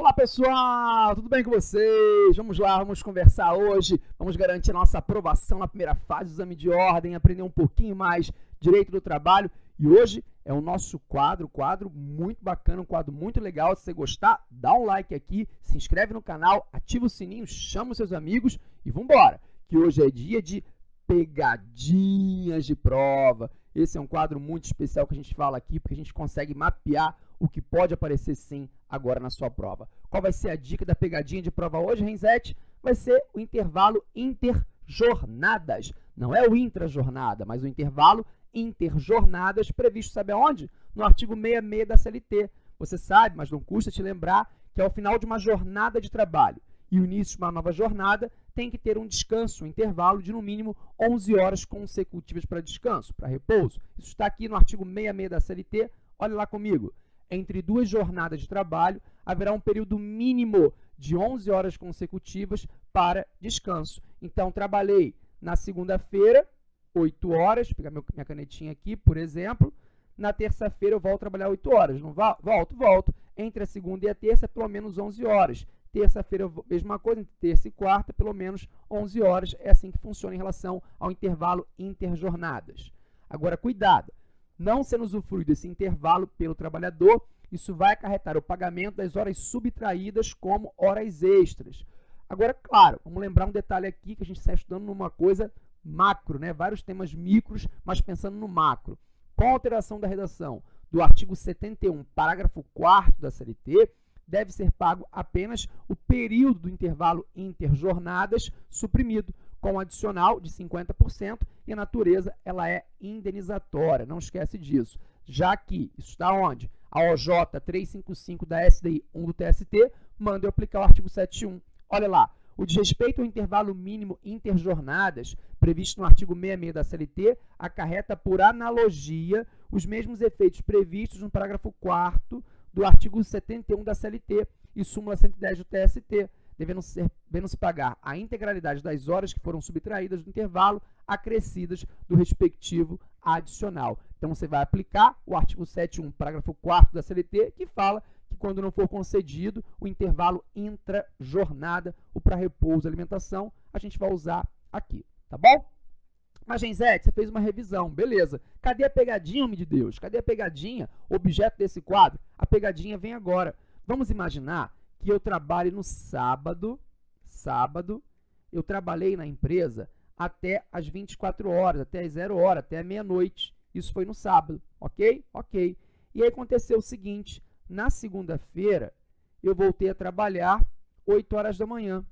Olá pessoal, tudo bem com vocês? Vamos lá, vamos conversar hoje, vamos garantir a nossa aprovação na primeira fase do exame de ordem, aprender um pouquinho mais direito do trabalho e hoje é o nosso quadro, quadro muito bacana, um quadro muito legal, se você gostar, dá um like aqui, se inscreve no canal, ativa o sininho, chama os seus amigos e vamos que hoje é dia de pegadinhas de prova. Esse é um quadro muito especial que a gente fala aqui, porque a gente consegue mapear o que pode aparecer sim agora na sua prova. Qual vai ser a dica da pegadinha de prova hoje, Renzete? Vai ser o intervalo interjornadas. Não é o intrajornada, mas o intervalo interjornadas previsto, sabe aonde? No artigo 66 da CLT. Você sabe, mas não custa te lembrar, que ao final de uma jornada de trabalho e o início de uma nova jornada, tem que ter um descanso, um intervalo de no mínimo 11 horas consecutivas para descanso, para repouso. Isso está aqui no artigo 66 da CLT. Olha lá comigo entre duas jornadas de trabalho, haverá um período mínimo de 11 horas consecutivas para descanso. Então, trabalhei na segunda-feira, 8 horas, vou pegar minha canetinha aqui, por exemplo. Na terça-feira eu volto trabalhar 8 horas, não volto? Volto. Entre a segunda e a terça, pelo menos 11 horas. Terça-feira, mesma coisa, entre terça e quarta, pelo menos 11 horas. É assim que funciona em relação ao intervalo interjornadas. Agora, cuidado, não sendo usufruído esse intervalo pelo trabalhador, isso vai acarretar o pagamento das horas subtraídas como horas extras. Agora, claro, vamos lembrar um detalhe aqui que a gente está estudando numa coisa macro, né? vários temas micros, mas pensando no macro. Com a alteração da redação do artigo 71, parágrafo 4 da CLT, deve ser pago apenas o período do intervalo interjornadas suprimido, com adicional de 50% e a natureza ela é indenizatória, não esquece disso. Já que isso está onde? A OJ 355 da SDI 1 do TST manda eu aplicar o artigo 71. Olha lá, o desrespeito ao intervalo mínimo interjornadas, previsto no artigo 66 da CLT, acarreta por analogia os mesmos efeitos previstos no parágrafo 4 do artigo 71 da CLT e súmula 110 do TST, devendo, ser, devendo se pagar a integralidade das horas que foram subtraídas do intervalo acrescidas do respectivo adicional. Então, você vai aplicar o artigo 7.1, parágrafo 4 da CLT, que fala que quando não for concedido o intervalo intra-jornada, o para repouso alimentação, a gente vai usar aqui, tá bom? Mas, Genzete, você fez uma revisão, beleza. Cadê a pegadinha, homem de Deus? Cadê a pegadinha, objeto desse quadro? A pegadinha vem agora. Vamos imaginar que eu trabalhe no sábado, sábado, eu trabalhei na empresa até as 24 horas, até as 0 horas, até meia-noite. Isso foi no sábado, ok? Ok. E aí aconteceu o seguinte, na segunda-feira, eu voltei a trabalhar 8 horas da manhã.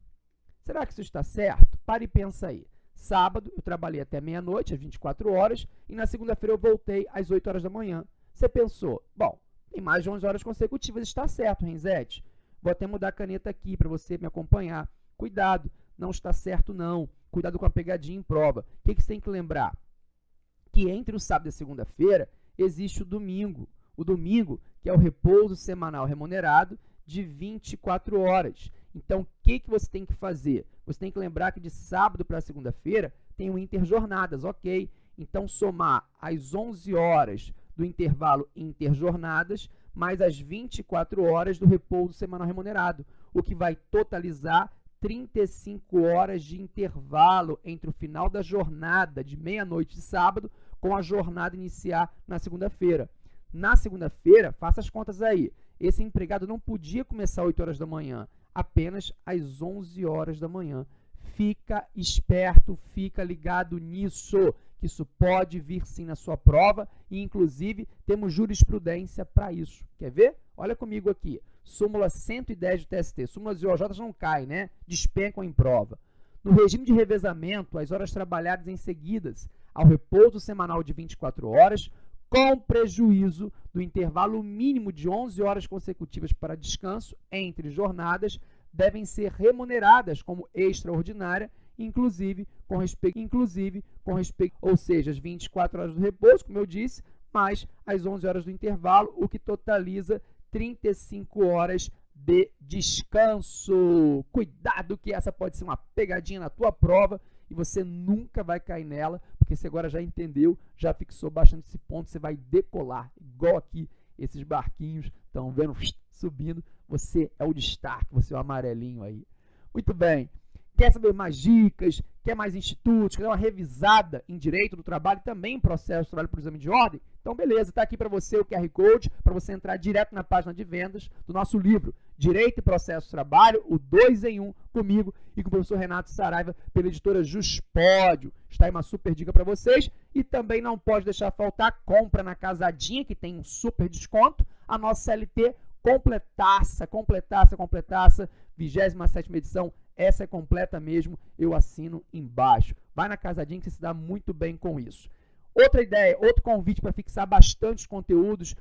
Será que isso está certo? Pare e pensa aí. Sábado, eu trabalhei até meia-noite, às 24 horas, e na segunda-feira eu voltei às 8 horas da manhã. Você pensou, bom, tem mais de 11 horas consecutivas, está certo, Renzete. Vou até mudar a caneta aqui para você me acompanhar. Cuidado, não está certo não. Cuidado com a pegadinha em prova. O que, que você tem que lembrar? Que entre o sábado e a segunda-feira existe o domingo. O domingo, que é o repouso semanal remunerado de 24 horas. Então, o que, que você tem que fazer? Você tem que lembrar que de sábado para segunda-feira tem o interjornadas, ok? Então, somar as 11 horas do intervalo interjornadas mais as 24 horas do repouso semanal remunerado, o que vai totalizar 35 horas de intervalo entre o final da jornada de meia-noite de sábado com a jornada iniciar na segunda-feira. Na segunda-feira, faça as contas aí, esse empregado não podia começar às 8 horas da manhã, apenas às 11 horas da manhã. Fica esperto, fica ligado nisso que isso pode vir sim na sua prova e, inclusive, temos jurisprudência para isso. Quer ver? Olha comigo aqui. Súmula 110 do TST. Súmulas de OJ não caem, né? Despencam em prova. No regime de revezamento, as horas trabalhadas em seguidas ao repouso semanal de 24 horas, com prejuízo do intervalo mínimo de 11 horas consecutivas para descanso entre jornadas, devem ser remuneradas como extraordinária inclusive com respeito, inclusive com respeito, ou seja, as 24 horas do repouso, como eu disse, mais as 11 horas do intervalo, o que totaliza 35 horas de descanso. Cuidado que essa pode ser uma pegadinha na tua prova e você nunca vai cair nela, porque você agora já entendeu, já fixou bastante esse ponto, você vai decolar, igual aqui esses barquinhos estão vendo subindo, você é o destaque, você é o amarelinho aí. Muito bem. Quer saber mais dicas? Quer mais institutos? Quer uma revisada em direito do trabalho também em processo de trabalho por exame de ordem? Então, beleza, está aqui para você o QR Code para você entrar direto na página de vendas do nosso livro Direito e Processo de Trabalho, o 2 em 1, um, comigo e com o professor Renato Saraiva, pela editora Juspódio. Está aí uma super dica para vocês. E também não pode deixar faltar compra na Casadinha, que tem um super desconto. A nossa CLT completaça, completaça, completaça, 27 edição essa é completa mesmo, eu assino embaixo. Vai na Casadinha que você se dá muito bem com isso. Outra ideia, outro convite para fixar bastante conteúdos.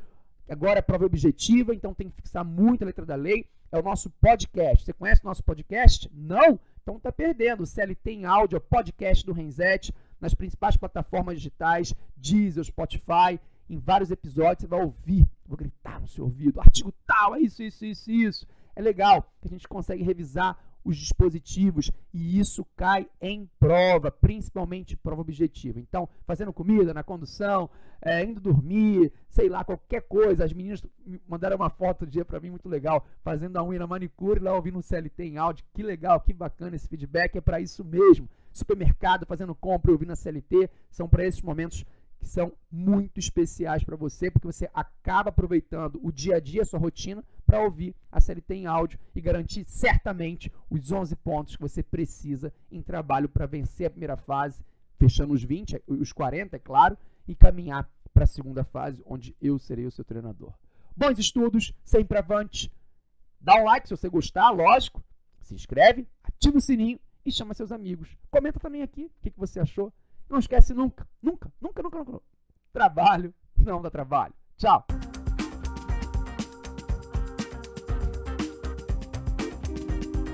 Agora é prova objetiva, então tem que fixar muito a letra da lei. É o nosso podcast. Você conhece o nosso podcast? Não? Então tá perdendo. O CLT em áudio, é podcast do Renzete, nas principais plataformas digitais, Deezer, Spotify. Em vários episódios você vai ouvir, vou gritar no seu ouvido, artigo tal, é isso, isso, isso, isso. É legal que a gente consegue revisar os dispositivos e isso cai em prova, principalmente prova objetiva. Então, fazendo comida na condução, é, indo dormir, sei lá, qualquer coisa. As meninas mandaram uma foto do dia para mim muito legal, fazendo a unha na manicure, lá ouvindo um CLT em áudio. Que legal, que bacana esse feedback, é para isso mesmo. Supermercado, fazendo compra ouvindo a CLT, são para esses momentos que são muito especiais para você, porque você acaba aproveitando o dia a dia, a sua rotina, para ouvir a CLT em áudio e garantir certamente os 11 pontos que você precisa em trabalho para vencer a primeira fase, fechando os 20, os 40, é claro, e caminhar para a segunda fase, onde eu serei o seu treinador. Bons estudos, sempre avante. Dá um like se você gostar, lógico. Se inscreve, ativa o sininho e chama seus amigos. Comenta também aqui o que, que você achou. Não esquece nunca, nunca, nunca, nunca, nunca. Trabalho não dá trabalho. Tchau.